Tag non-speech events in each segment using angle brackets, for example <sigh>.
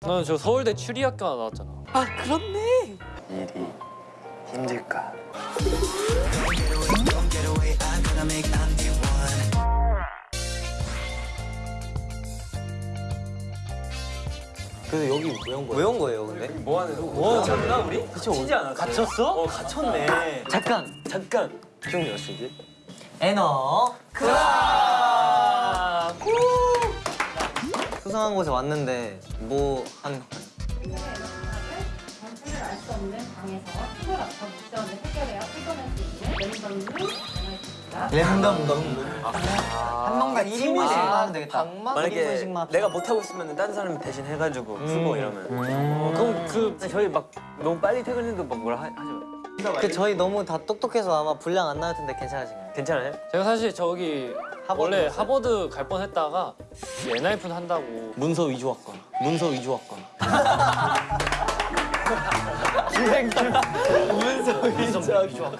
나는 저 서울대 추리학과 나왔잖아. 아 그렇네. 일이 힘들까? 근데 여기 왜 온 거야? 왜온 거예요, 근데? 뭐 하는 거? 뭐 갇혔나 우리? 치지 않았어요? 갇혔어? 어 갇혔네. 잠깐! 잠깐. 지금 몇 시지? 에너 크라 수상한 곳에 왔는데 뭐한 정체를 알 수 없는 방에서 팁을 앞서 문제원을 해결해야 풀어낼 수 있는 랜덤 룸 전화했습니다. 랜덤 너무 한 명당 1인분씩만 하면 되겠다 만약에 1인분씩만 내가 못 하고 있으면 다른 사람이 대신 해가지고 쓰고 이러면. 음. 그럼 그 저희 막 너무 빨리 퇴근해도 막 뭐라 하, 하지 마. 그 저희 너무 다 똑똑해서 아마 분량 안 나올 텐데 괜찮으신가요? 괜찮아요? 제가 사실 저기 하버드 원래 갔어요? 하버드 갈 뻔했다가 엔하이픈 한다고 문서 위조학과 문서 위조학과 <laughs>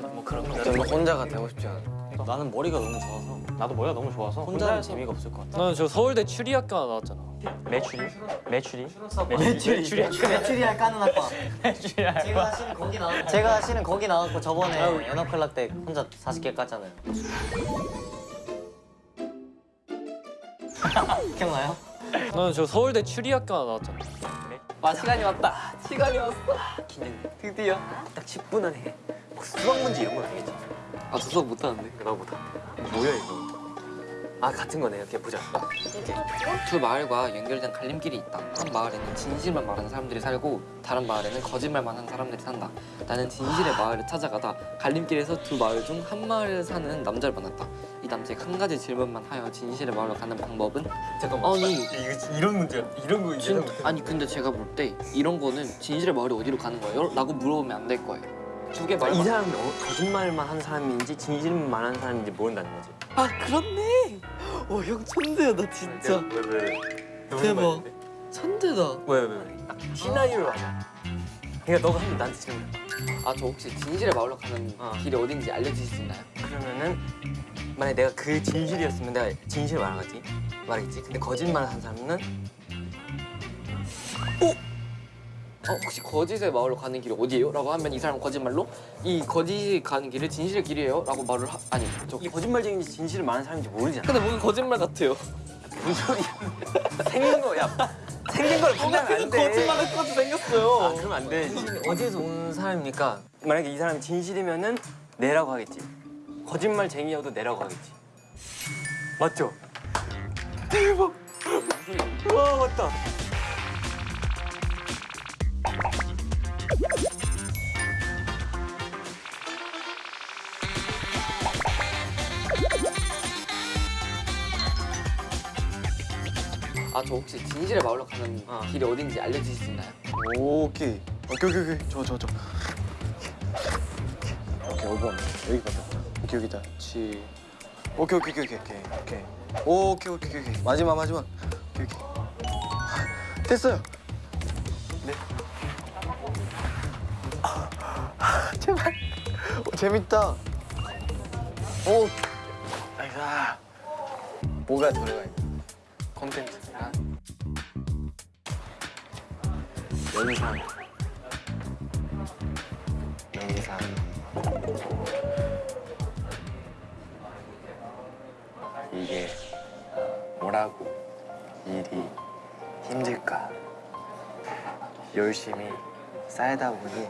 뭐 그런 거. 혼자가 되고 싶지 않아. 나는 머리가 너무 좋아서 나도 머리가 너무 좋아서 혼자 할 재미가 없을 것 같아 나는 저 서울대 추리학과 나왔잖아. 매출이? 매출이? 매출이 추리 메추리알 까는 학과 추리학과. 제가 실은 거기 나왔 제가 실은 거기 나왔고 저번에 연합클럽 때 혼자 40개 깠잖아요 <laughs> 기억나요? 나는 저 서울대 추리학과 나왔잖아. 아 시간이 왔다. 시간이 왔어. 드디어 딱 10분 안에 혹시 수학 문제 이런 건 아니겠지? 아저 수학 못하는데 나 못하. 뭐야 이거? 아 같은 거네. 이렇게 보자. 두 마을과 연결된 갈림길이 있다. 한 마을에는 진실만 말하는 사람들이 살고 다른 마을에는 거짓말만 하는 사람들이 산다. 나는 진실의 마을을 찾아가다 갈림길에서 두 마을 중 한 마을에 사는 남자를 만났다. 이 남자에게 한 가지 질문만 하여 진실의 마을로 가는 방법은 잠깐만. 아니 이거 이런 문제야. 이런 거 진, 아니 근데 제가 볼 때 이런 거는 진실의 마을이 어디로 가는 거예요? 라고 물어보면 안 될 거예요. 두 개 말. 이 사람이 어, 거짓말만 하는 사람인지 진실만 하는 사람인지 모른다는 거지. 아 그렇네 어형 천재야 나 진짜 왜 왜 왜? 너무 대박. 천재다 왜 왜 왜? 딱 시나리오로 하자. 그러니까 너가 한번 나한테 질문. 아저 혹시 진실의 마을로 가는 어. 길이 어딘지 알려주실 수 있나요? 그러면은 만약 내가 그 진실이었으면 내가 진실 말하겠지 말하겠지. 근데 거짓말 한 사람은 어, 혹시 거짓의 마을로 가는 길이 어디예요? 라고 하면 이 사람은 거짓말로 이 거짓이 가는 길이 진실의 길이에요? 라고 말을 하... 아니 저 이 거짓말쟁인지 진실을 말하는 사람인지 모르잖아. 근데 뭔가 거짓말 같아요 무슨 소리야? 생긴 거야. 생긴 걸 판단 안 돼. 거짓말 할 것 같이 생겼어요 아 그럼 안 돼. 어디에서 온 사람이니까 만약에 이 사람이 진실이면은 내라고 하겠지. 거짓말쟁이여도 내라고 하겠지. 맞죠? 대박. 와 맞다. 아 저 혹시 진실의 마을로 가는 어. 길이 어딘지 알려주실 수 있나요? 오케이. 오케이 오케이 오케이. 좋아 좋아 좋아 오케이 왔네 여기 가자 오케이 여기다. 치. 오케이 오케이 오케이 오케이 오케이. 오케이 오케이 오케이 오케이. 마지막 마지막. 오케이 오케이. <laughs> 됐어요. 네. 아, <laughs> 제발. 오, 재밌다. 오. 아이가 뭐가 들어가 있나 콘텐츠가 연상 연상 이게 뭐라고 일이 힘들까? 열심히 쌓이다 보니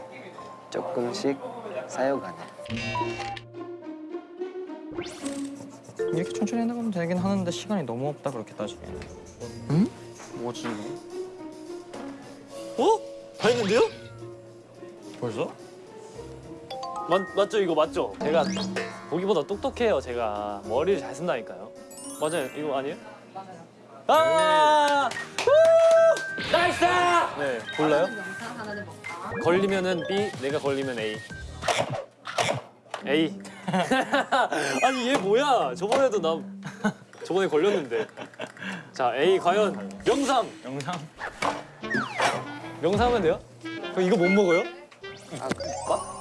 조금씩 쌓여가네. 이렇게 천천히 해나가면 되긴 하는데 시간이 너무 없다 그렇게 따지기에는 응? 뭐지 이거? 어? 다 했는데요? 벌써? 맞, 맞죠 이거 맞죠? 제가 보기보다 똑똑해요 제가 머리를 잘 쓴다니까요 맞아요 이거 아니에요? 맞아요 아! 후! nice! 네 골라요? 뭔가? 걸리면은 B 내가 걸리면 A A <laughs> 아니 얘 뭐야 저번에도 나 저번에 걸렸는데 자 A 과연 명삼 영상? 명삼은 돼요? 그럼 이거 못 먹어요? 아 문과?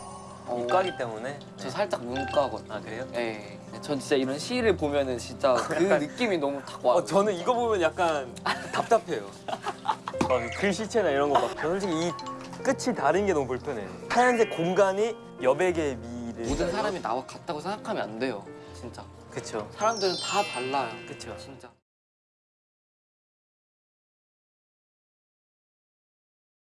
어, 이과기 때문에 저 살짝 문과거든요 아 그래요? 예. 전 진짜 이런 시를 보면은 진짜 그 <laughs> 느낌이 너무 탁 와요 어 저는 이거 보면 약간 답답해요. <laughs> 막 글씨체나 이런 거 막. 솔직히 이 끝이 다른 게 너무 불편해. 하얀색 공간이 여백의 미를. 모든 사람이 나와 같다고 생각하면 안 돼요. 진짜. 그쵸. 사람들은 다 달라요. 그쵸. 진짜.